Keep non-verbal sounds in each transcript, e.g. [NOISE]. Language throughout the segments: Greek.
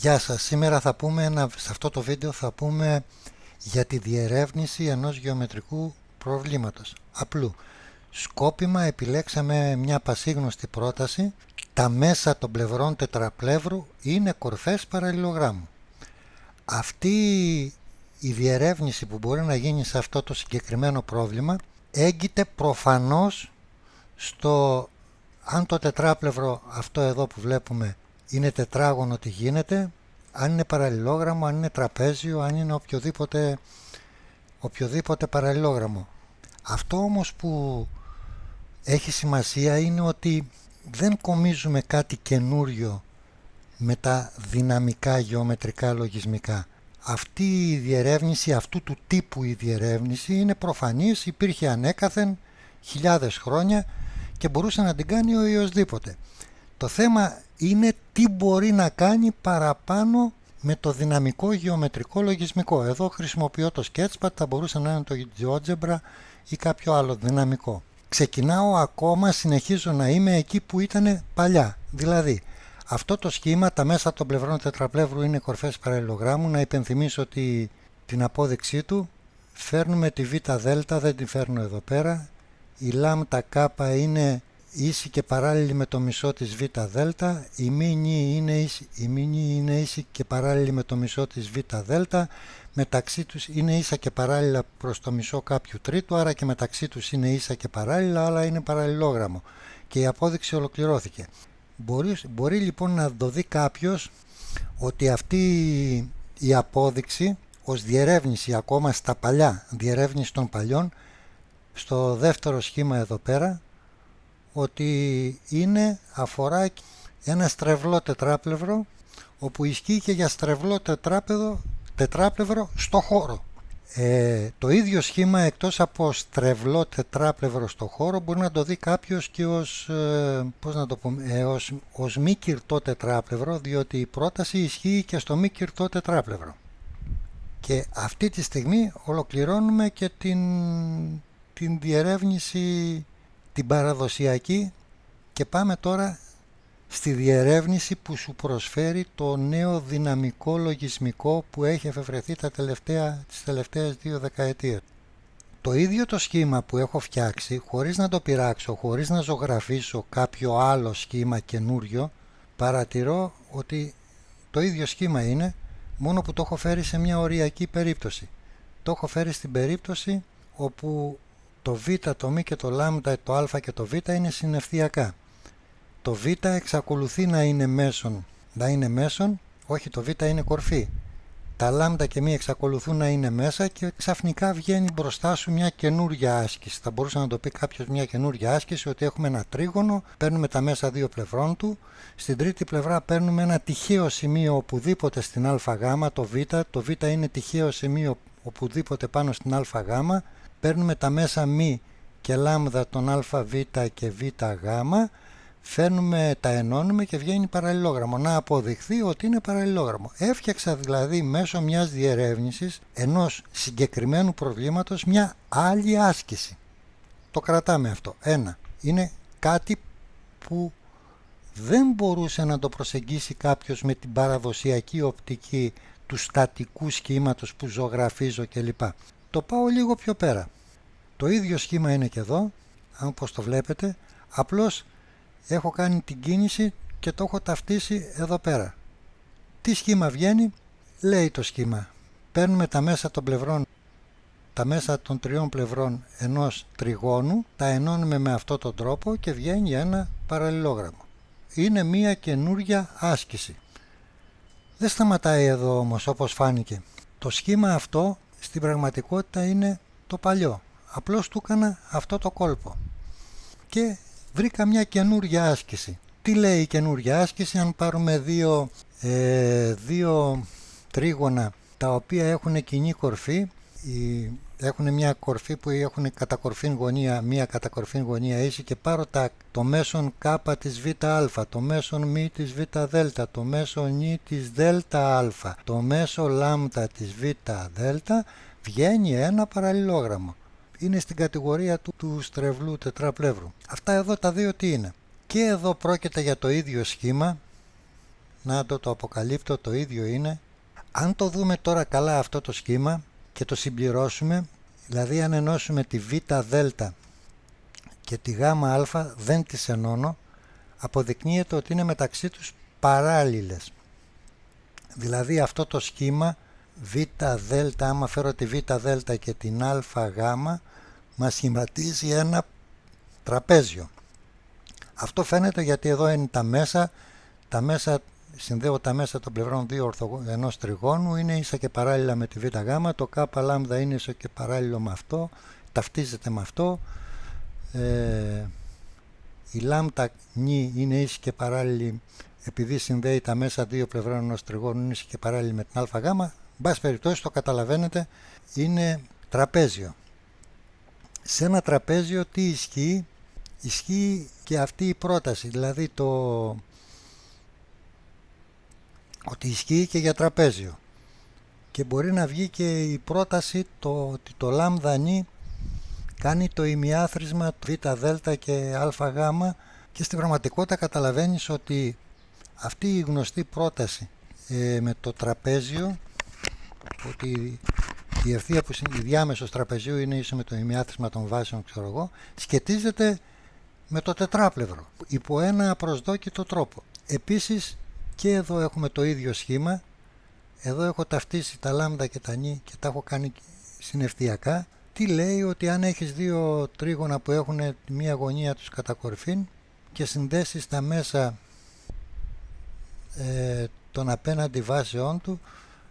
Γεια σας, σήμερα θα πούμε, ένα, σε αυτό το βίντεο θα πούμε για τη διερεύνηση ενός γεωμετρικού προβλήματος. Απλού, σκόπιμα επιλέξαμε μια πασίγνωστη πρόταση, τα μέσα των πλευρών τετραπλεύρου είναι κορφές παραλληλογράμμου. Αυτή η διερεύνηση που μπορεί να γίνει σε αυτό το συγκεκριμένο πρόβλημα έγκυται προφανώς στο αν το τετράπλευρο αυτό εδώ που βλέπουμε είναι τετράγωνο τι γίνεται, αν είναι παραλληλόγραμμο, αν είναι τραπέζιο, αν είναι οποιοδήποτε, οποιοδήποτε παραλληλόγραμμο. Αυτό όμως που έχει σημασία είναι ότι δεν κομίζουμε κάτι καινούριο με τα δυναμικά γεωμετρικά λογισμικά. Αυτή η διερεύνηση, αυτού του τύπου η διερεύνηση είναι προφανής, υπήρχε ανέκαθεν χιλιάδες χρόνια και μπορούσε να την κάνει ο οποιοσδήποτε. Το θέμα είναι τι μπορεί να κάνει παραπάνω με το δυναμικό γεωμετρικό λογισμικό. Εδώ χρησιμοποιώ το Sketchpad, θα μπορούσε να είναι το GeoGebra ή κάποιο άλλο δυναμικό. Ξεκινάω ακόμα, συνεχίζω να είμαι εκεί που ήταν παλιά. Δηλαδή, αυτό το σχήμα, τα μέσα των πλευρών τετραπλεύρου είναι κορφές παραλληλογράμμου. Να υπενθυμίσω ότι την απόδειξή του φέρνουμε τη β δέλτα, δεν την φέρνω εδώ πέρα. Η λάμτα κάπα είναι ίση και παράλληλη με το μισό της β δέλτα, η μήνυ είναι ίση, η είναι ίση και παράλληλη με το μισό της β δέλτα, μεταξύ τους είναι ίσα και παράλληλα προς το μισό κάποιου τρίτου, άρα και μεταξύ τους είναι ίσα και παράλληλα, αλλά είναι παραλληλόγραμμο. Και η απόδειξη ολοκληρώθηκε. Μπορείς, μπορεί λοιπόν να το δει κάποιος ότι αυτή η απόδειξη ως διερεύνηση ακόμα στα παλιά, διερεύνηση των παλιών, στο δεύτερο σχήμα εδώ πέρα, ότι είναι, αφορά ένα στρεβλό τετράπλευρο όπου ισχύει και για στρεβλό τετράπεδο, τετράπλευρο στο χώρο. Ε, το ίδιο σχήμα εκτός από στρεβλό τετράπλευρο στο χώρο μπορεί να το δει κάποιος και ως, ε, πώς να το πούμε, ε, ως, ως μη κυρτό τετράπλευρο διότι η πρόταση ισχύει και στο μη κυρτό τετράπλευρο. Και αυτή τη στιγμή ολοκληρώνουμε και την, την διερεύνηση την παραδοσιακή και πάμε τώρα στη διερεύνηση που σου προσφέρει το νέο δυναμικό λογισμικό που έχει εφευρεθεί τα τελευταία, τις τελευταίες δύο δεκαετίες. Το ίδιο το σχήμα που έχω φτιάξει, χωρίς να το πειράξω, χωρίς να ζωγραφίσω κάποιο άλλο σχήμα καινούριο, παρατηρώ ότι το ίδιο σχήμα είναι, μόνο που το έχω φέρει σε μια οριακή περίπτωση. Το έχω φέρει στην περίπτωση όπου το β, το μ και το λ, το α και το β είναι συνευθειακά. Το β εξακολουθεί να είναι μέσον, να είναι μέσον, όχι το β είναι κορφή. Τα λ και μ εξακολουθούν να είναι μέσα και ξαφνικά βγαίνει μπροστά σου μια καινούργια άσκηση. Θα μπορούσε να το πει κάποιος μια καινούργια άσκηση ότι έχουμε ένα τρίγωνο, παίρνουμε τα μέσα δύο πλευρών του, στην τρίτη πλευρά παίρνουμε ένα τυχαίο σημείο οπουδήποτε στην ΑΓ, το β, το β είναι τυχαίο σημείο οπουδήποτε πάνω στην ΑΓ, παίρνουμε τα μέσα μη και λάμδα των αβ και βγ, φέρνουμε, τα ενώνουμε και βγαίνει παραλληλόγραμμο. Να αποδειχθεί ότι είναι παραλληλόγραμμο. Έφτιαξα δηλαδή μέσω μιας διερεύνησης ενός συγκεκριμένου προβλήματος μια άλλη άσκηση. Το κρατάμε αυτό. Ένα. Είναι κάτι που δεν μπορούσε να το προσεγγίσει κάποιος με την παραδοσιακή οπτική του στατικού σχήματος που ζωγραφίζω κλπ. Το πάω λίγο πιο πέρα. Το ίδιο σχήμα είναι και εδώ, όπως το βλέπετε, απλώς έχω κάνει την κίνηση και το έχω ταυτίσει εδώ πέρα. Τι σχήμα βγαίνει, λέει το σχήμα. Παίρνουμε τα μέσα των πλευρών, τα μέσα των τριών πλευρών ενός τριγώνου, τα ενώνουμε με αυτόν τον τρόπο και βγαίνει ένα παραλληλόγραμμο. Είναι μία καινούρια άσκηση. Δεν σταματάει εδώ όμως όπως φάνηκε. Το σχήμα αυτό στην πραγματικότητα είναι το παλιό. Απλώς του έκανα αυτό το κόλπο. Και βρήκα μια καινούργια άσκηση. Τι λέει η καινούργια άσκηση αν πάρουμε δύο, ε, δύο τρίγωνα τα οποία έχουν κοινή κορφή έχουν μια κορφή που έχουν κατακορφήν γωνία, μια κατακορφήν γωνία ίση και πάρω τα, το μέσον κ της βα, το μέσον μ της β δέλτα, το μέσον νι της δέλτα α, το μέσο λάμδα της β δέλτα, βγαίνει ένα παραλληλόγραμμο. Είναι στην κατηγορία του, του στρεβλού τετραπλεύρου. Αυτά εδώ τα δύο τι είναι; Και εδώ πρόκειται για το ίδιο σχήμα, να το, το αποκαλύπτω, το ίδιο είναι. Αν το δούμε τώρα καλά αυτό το σχήμα και το συμπληρώσουμε, δηλαδή αν ενώσουμε τη β δέλτα και τη γ α δεν τις ενώνω, αποδεικνύεται ότι είναι μεταξύ τους παράλληλες. Δηλαδή αυτό το σχήμα β δέλτα, άμα φέρω τη β δέλτα και την α γ, μας σχηματίζει ένα τραπέζιο. Αυτό φαίνεται γιατί εδώ είναι τα μέσα, τα μέσα συνδέω τα μέσα των πλευρών δύο ορθογ... ενός τριγώνου, είναι ίσα και παράλληλα με τη β γ, το κ λάμδα είναι ίσα και παράλληλο με αυτό, ταυτίζεται με αυτό, ε, η λάμδα νη είναι ίση και παράλληλη επειδή συνδέει τα μέσα δύο πλευρών ενός τριγώνου είναι ίση και παράλληλη με την α γ, μπας περιπτώσει το καταλαβαίνετε είναι τραπέζιο. Σε ένα τραπέζιο τι ισχύει, ισχύει και αυτή η πρόταση, δηλαδή το ότι ισχύει και για τραπέζιο. Και μπορεί να βγει και η πρόταση το, ότι το λάμδα νη κάνει το ημιάθροισμα β δέλτα και α γ και στην πραγματικότητα καταλαβαίνεις ότι αυτή η γνωστή πρόταση ε, με το τραπέζιο ότι η ευθεία που η διάμεσος τραπεζίου είναι ίσο με το ημιάθροισμα των βάσεων ξέρω εγώ σχετίζεται με το τετράπλευρο υπό ένα προσδόκητο τρόπο. Επίσης και εδώ έχουμε το ίδιο σχήμα. Εδώ έχω ταυτίσει τα λάμδα και τα νη και τα έχω κάνει συνευθειακά τι λέει ότι αν έχεις δύο τρίγωνα που έχουν μία γωνία τους κατά κορφήν και συνδέσεις τα μέσα ε, των απέναντι βάσεών του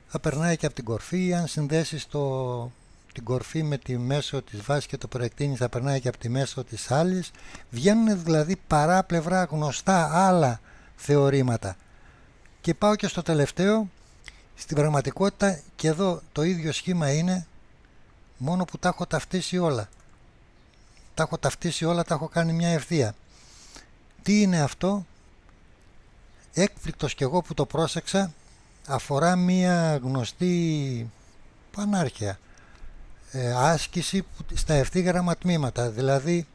θα περνάει και από την κορφή. Ή αν συνδέσεις το, την κορφή με τη μέσο της βάσης και το προεκτείνεις θα περνάει και από τη μέσο της άλλης. Βγαίνουν δηλαδή παράπλευρα γνωστά άλλα θεωρήματα και πάω και στο τελευταίο. Στην πραγματικότητα και εδώ το ίδιο σχήμα είναι μόνο που τα έχω ταυτίσει όλα. Τα έχω ταυτίσει όλα, τα έχω κάνει μια ευθεία. Τι είναι αυτό; Έκπληκτος και εγώ που το πρόσεξα αφορά μια γνωστή πανάρχια ε, άσκηση στα ευθύγραμμα τμήματα. Δηλαδή,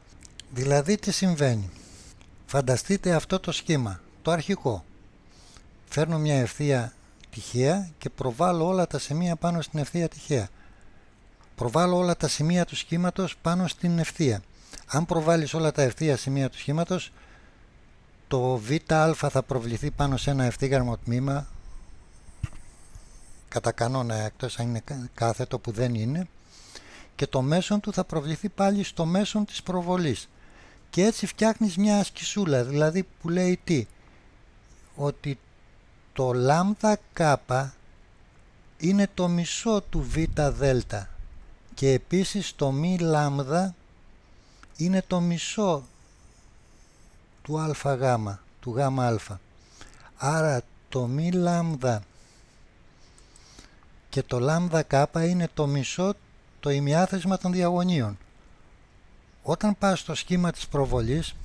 δηλαδή τι συμβαίνει. Φανταστείτε αυτό το σχήμα το αρχικό φέρνω μια ευθεία τυχαία και προβάλλω όλα τα σημεία πάνω στην ευθεία τυχαία. Προβάλλω όλα τα σημεία του σχήματος πάνω στην ευθεία. Αν προβάλλεις όλα τα ευθεία σημεία του σχήματος, το βα θα προβληθεί πάνω σε ένα ευθύγραμμο τμήμα, κατά κανόνα εκτός αν είναι κάθετο που δεν είναι, και το μέσον του θα προβληθεί πάλι στο μέσον της προβολής. Και έτσι φτιάχνεις μια ασκησούλα, δηλαδή που λέει τι, ότι το λάμδα κάπα είναι το μισό του β δέλτα και επίσης το μη λάμδα είναι το μισό του α γάμα, του γάμα α. Άρα το μη λάμδα και το λάμδα κάπα είναι το μισό το ημιάθεσμα των διαγωνίων. Όταν πας στο σχήμα της προβολής,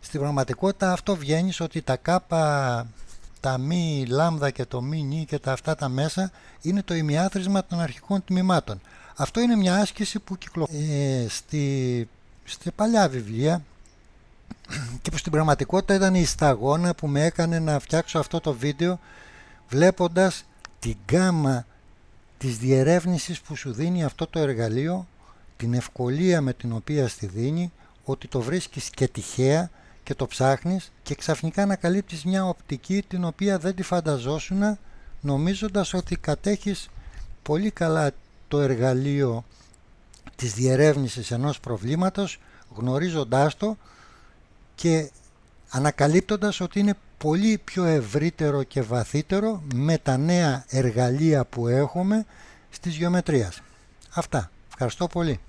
στην πραγματικότητα αυτό βγαίνεις ότι τα κάπα τα μη λάμδα και το μη νη και τα αυτά τα μέσα είναι το ημιάθροισμα των αρχικών τμήματων. Αυτό είναι μια άσκηση που κυκλοφορεί ε, στη, στη παλιά βιβλία [CLEARS THROAT] και που στην πραγματικότητα ήταν η σταγόνα που με έκανε να φτιάξω αυτό το βίντεο βλέποντας την γάμα της διερεύνησης που σου δίνει αυτό το εργαλείο, την ευκολία με την οποία στη δίνει, ότι το βρίσκεις και τυχαία και το ψάχνεις και ξαφνικά ανακαλύπτεις μια οπτική την οποία δεν τη φανταζόσουν νομίζοντας ότι κατέχεις πολύ καλά το εργαλείο της διερεύνησης ενός προβλήματος γνωρίζοντάς το και ανακαλύπτοντας ότι είναι πολύ πιο ευρύτερο και βαθύτερο με τα νέα εργαλεία που έχουμε στις γεωμετρίας. Αυτά. Ευχαριστώ πολύ.